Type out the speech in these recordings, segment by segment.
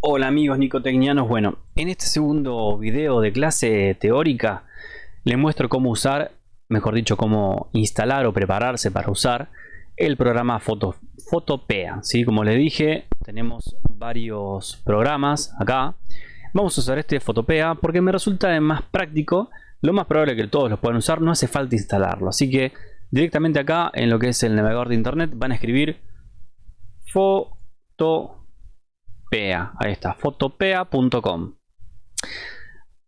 Hola amigos nicotecnianos, bueno, en este segundo video de clase teórica les muestro cómo usar, mejor dicho, cómo instalar o prepararse para usar el programa Foto, Photopea. ¿sí? Como les dije, tenemos varios programas acá. Vamos a usar este Photopea porque me resulta más práctico. Lo más probable que todos lo puedan usar, no hace falta instalarlo. Así que directamente acá en lo que es el navegador de internet van a escribir Ahí está, fotopea.com.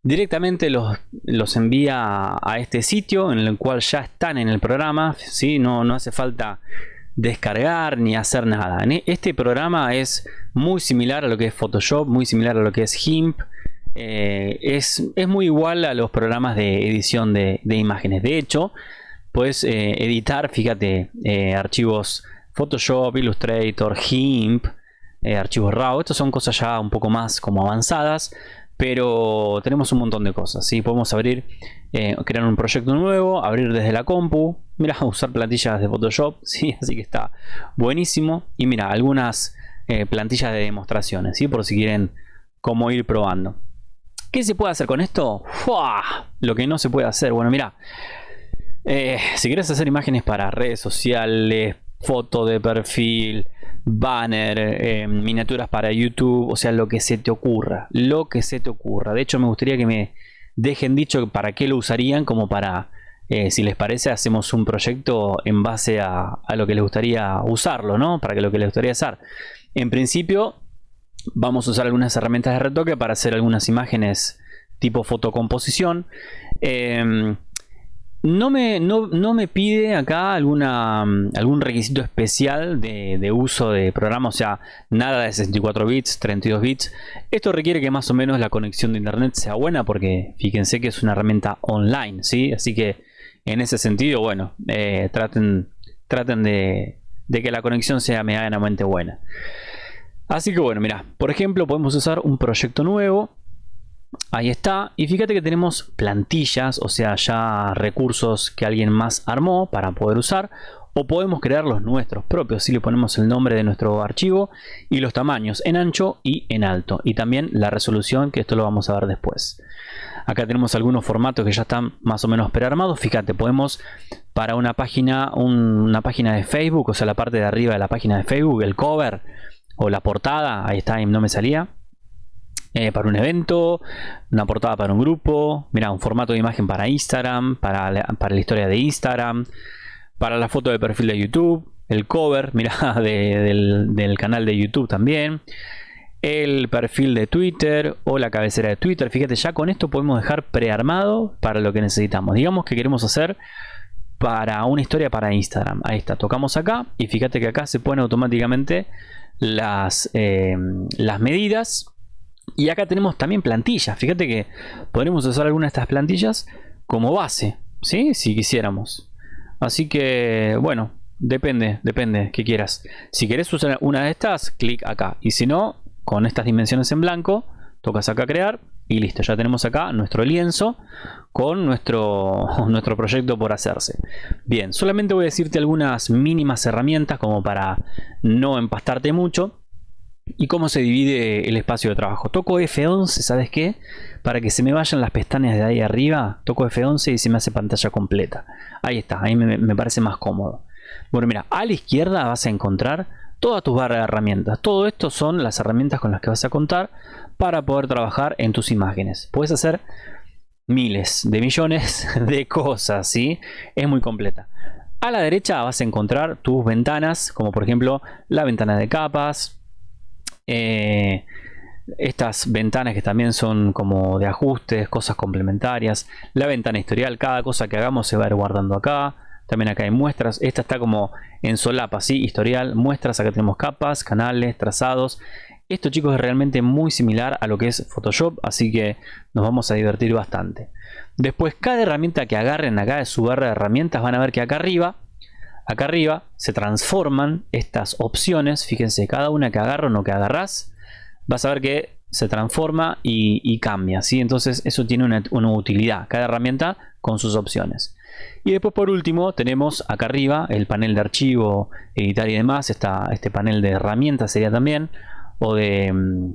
Directamente los, los, envía a este sitio en el cual ya están en el programa, ¿sí? no, no hace falta descargar ni hacer nada. E, este programa es muy similar a lo que es Photoshop, muy similar a lo que es GIMP. Eh, es, es, muy igual a los programas de edición de, imágenes. De hecho, puedes eh, editar, fíjate, eh, archivos Photoshop, Illustrator, GIMP, eh, archivos RAW. Estas son cosas ya un poco más como avanzadas, pero tenemos un montón de cosas. ¿sí? Podemos abrir, eh, crear un proyecto nuevo, abrir desde la compu. Mira, usar plantillas de Photoshop, ¿sí? así que está buenísimo. Y mira, algunas eh, plantillas de demostraciones, ¿sí? por si quieren cómo ir probando. ¿Qué se puede hacer con esto? Lo que no se puede hacer, bueno, mira. si quieres hacer imágenes para redes sociales, foto de perfil, banner, eh, miniaturas para YouTube, o sea, lo que se te ocurra, lo que se te ocurra. De hecho, me gustaría que me dejen dicho para qué lo usarían, como para, eh, si les parece, hacemos un proyecto en base a, lo que les gustaría usarlo, ¿no? Para lo que les gustaría hacer. En principio, vamos a usar algunas herramientas de retoque para hacer algunas imágenes tipo fotocomposición. Eh, no me, no, me pide acá alguna, mm, algún requisito especial de, uso de programa, o sea, nada de 64 bits, 32 bits. Esto requiere que más o menos la conexión de internet sea buena porque fíjense que es una herramienta online, ¿sí? Así que en ese sentido, bueno, eh, traten, traten de, de que la conexión sea medianamente buena. Así que bueno, mira, por ejemplo, podemos usar un proyecto nuevo Ahí está. Y fíjate que tenemos plantillas, o sea, ya recursos que alguien más armó para poder usar. O podemos crear los nuestros propios. Si le ponemos el nombre de nuestro archivo y los tamaños en ancho y en alto. Y también la resolución, que esto lo vamos a ver después. Acá tenemos algunos formatos que ya están más o menos prearmados. Fíjate, podemos para una página, una página de Facebook, o sea, la parte de arriba de la página de Facebook, el cover o la portada, ahí está, no me salía eh, para un evento, una portada para un grupo, mira, un formato de imagen para Instagram, para la, historia de Instagram, para la foto de perfil de YouTube, el cover, mira, del, canal de YouTube también, el perfil de Twitter o la cabecera de Twitter. Fíjate, ya con esto podemos dejar prearmado para lo que necesitamos. Digamos que queremos hacer para una historia para Instagram. Ahí está, tocamos acá y fíjate que acá se ponen automáticamente las, eh, las medidas y acá tenemos también plantillas. Fíjate que podremos usar alguna de estas plantillas como base, ¿sí? Si quisiéramos. Así que, bueno, depende, depende que quieras. Si quieres usar una de estas, clic acá. Y si no, con estas dimensiones en blanco, tocas acá crear y listo. Ya tenemos acá nuestro lienzo con nuestro, nuestro proyecto por hacerse. Bien, solamente voy a decirte algunas mínimas herramientas como para no empastarte mucho y cómo se divide el espacio de trabajo. Toco F11, ¿sabes qué? Para que se me vayan las pestañas de ahí arriba, toco F11 y se me hace pantalla completa. Ahí está, ahí me, parece más cómodo. Bueno, mira, a la izquierda vas a encontrar todas tus barras de herramientas. Todo esto son las herramientas con las que vas a contar para poder trabajar en tus imágenes. Puedes hacer miles de millones de cosas, ¿sí? Es muy completa. A la derecha vas a encontrar tus ventanas, como por ejemplo la ventana de capas, eh, estas ventanas que también son como de ajustes, cosas complementarias. La ventana historial, cada cosa que hagamos se va a ir guardando acá. También acá hay muestras. Esta está como en solapa, ¿sí? Historial, muestras. Acá tenemos capas, canales, trazados. Esto chicos es realmente muy similar a lo que es Photoshop, así que nos vamos a divertir bastante. Después cada herramienta que agarren acá de su barra de herramientas van a ver que acá arriba acá arriba se transforman estas opciones. Fíjense, cada una que agarro o que agarras, vas a ver que se transforma y, cambia. ¿sí? Entonces eso tiene una, utilidad, cada herramienta con sus opciones. Y después por último tenemos acá arriba el panel de archivo, editar y demás. Está este panel de herramientas sería también. O de, mm,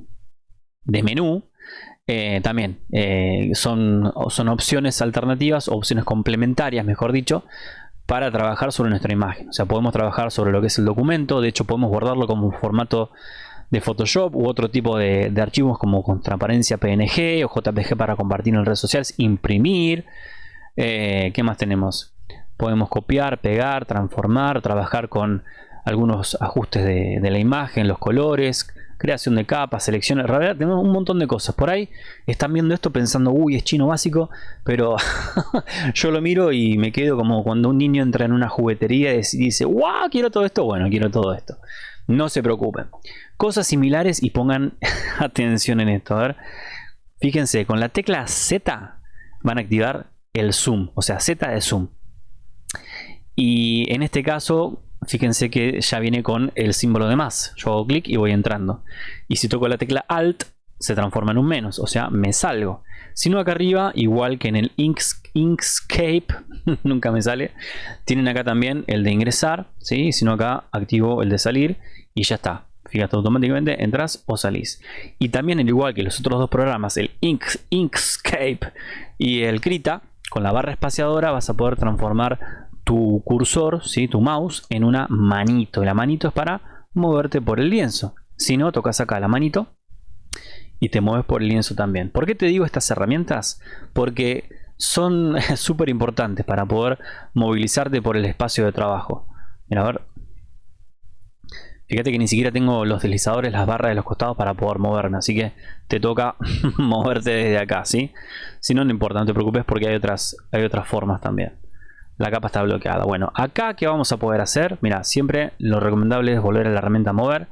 menú, eh, también eh, son, son opciones alternativas, opciones complementarias, mejor dicho, para trabajar sobre nuestra imagen. O sea, podemos trabajar sobre lo que es el documento, de hecho podemos guardarlo como un formato de Photoshop u otro tipo de, archivos como con transparencia PNG o JPG para compartir en redes sociales, imprimir. Eh, ¿Qué más tenemos? Podemos copiar, pegar, transformar, trabajar con algunos ajustes de, de la imagen, los colores, creación de capas, selecciones, realidad tenemos un montón de cosas. Por ahí están viendo esto pensando, uy, es chino básico, pero yo lo miro y me quedo como cuando un niño entra en una juguetería y dice, wow, quiero todo esto, bueno, quiero todo esto. No se preocupen. Cosas similares y pongan atención en esto. A ver, fíjense, con la tecla Z van a activar el zoom, o sea, Z de zoom. Y en este caso, fíjense que ya viene con el símbolo de más. Yo hago clic y voy entrando. Y si toco la tecla Alt, se transforma en un menos, o sea, me salgo. Si no acá arriba, igual que en el Inkscape, nunca me sale, tienen acá también el de ingresar, ¿sí? si no acá activo el de salir y ya está. Fíjate, automáticamente entras o salís. Y también, al igual que los otros dos programas, el Inkscape y el Krita, con la barra espaciadora vas a poder transformar tu cursor, ¿sí? tu mouse, en una manito. La manito es para moverte por el lienzo. Si no, tocas acá la manito y te mueves por el lienzo también. ¿Por qué te digo estas herramientas? Porque son súper importantes para poder movilizarte por el espacio de trabajo. Mira, a ver. Fíjate que ni siquiera tengo los deslizadores, las barras de los costados para poder moverme. Así que te toca moverte desde acá, ¿sí? Si no, no importa, no te preocupes porque hay otras, hay otras formas también la capa está bloqueada. Bueno, acá ¿qué vamos a poder hacer? Mira, siempre lo recomendable es volver a la herramienta mover.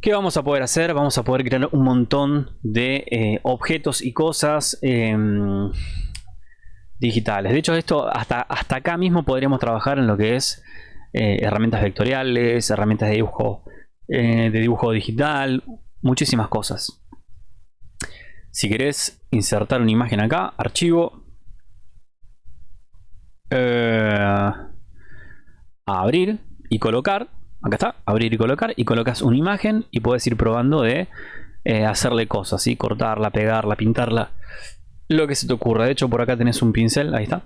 ¿Qué vamos a poder hacer? Vamos a poder crear un montón de eh, objetos y cosas em, digitales. De hecho, esto hasta, hasta acá mismo podríamos trabajar en lo que es eh, herramientas vectoriales, herramientas de dibujo, eh, de dibujo digital, muchísimas cosas. Si querés insertar una imagen acá, archivo, eh, abrir y colocar. Acá está, abrir y colocar. Y colocas una imagen y puedes ir probando de eh, hacerle cosas, ¿sí? cortarla, pegarla, pintarla. Lo que se te ocurra. De hecho, por acá tenés un pincel, ahí está.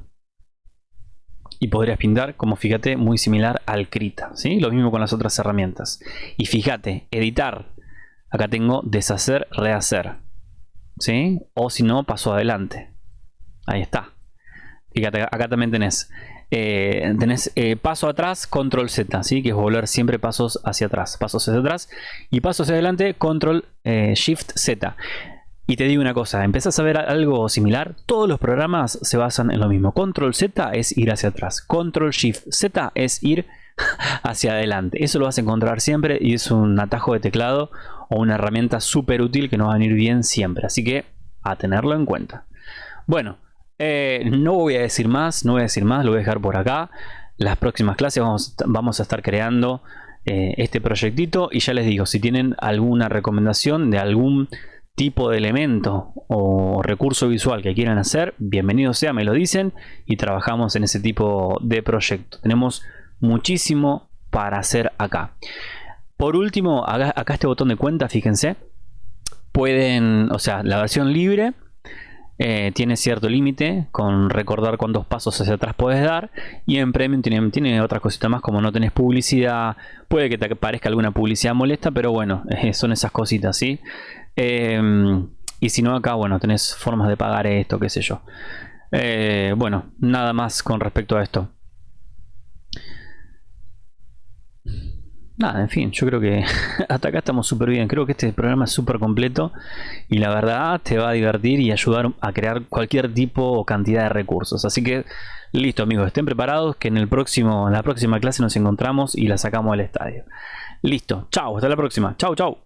Y podrías pintar, como fíjate, muy similar al Krita. ¿sí? Lo mismo con las otras herramientas. Y fíjate, editar. Acá tengo deshacer, rehacer. ¿sí? O si no, paso adelante. Ahí está. Fíjate, acá también tenés, eh, tenés eh, paso atrás, control Z, ¿sí? que es volver siempre pasos hacia atrás, pasos hacia atrás y pasos hacia adelante, control eh, shift Z. Y te digo una cosa, empezás a ver algo similar, todos los programas se basan en lo mismo. Control Z es ir hacia atrás, control shift Z es ir hacia adelante. Eso lo vas a encontrar siempre y es un atajo de teclado o una herramienta súper útil que nos va a venir bien siempre. Así que a tenerlo en cuenta. Bueno, eh, no voy a decir más, no voy a decir más, lo voy a dejar por acá. Las próximas clases vamos, a estar creando eh, este proyectito y ya les digo, si tienen alguna recomendación de algún tipo de elemento o recurso visual que quieran hacer, bienvenido sea, me lo dicen y trabajamos en ese tipo de proyecto. Tenemos muchísimo para hacer acá. Por último, acá, acá este botón de cuenta, fíjense, pueden, o sea, la versión libre eh, tiene cierto límite con recordar cuántos pasos hacia atrás puedes dar y en Premium tiene, otras cositas más como no tenés publicidad. Puede que te parezca alguna publicidad molesta pero bueno eh, son esas cositas ¿sí? Em, y si no acá bueno tenés formas de pagar esto qué sé yo. Eh, bueno nada más con respecto a esto nada, en fin, yo creo que hasta acá estamos súper bien. Creo que este programa es súper completo y la verdad te va a divertir y ayudar a crear cualquier tipo o cantidad de recursos. Así que listo amigos, estén preparados que en, el próximo, en la próxima clase nos encontramos y la sacamos al estadio. Listo, chao, hasta la próxima. Chao, chao.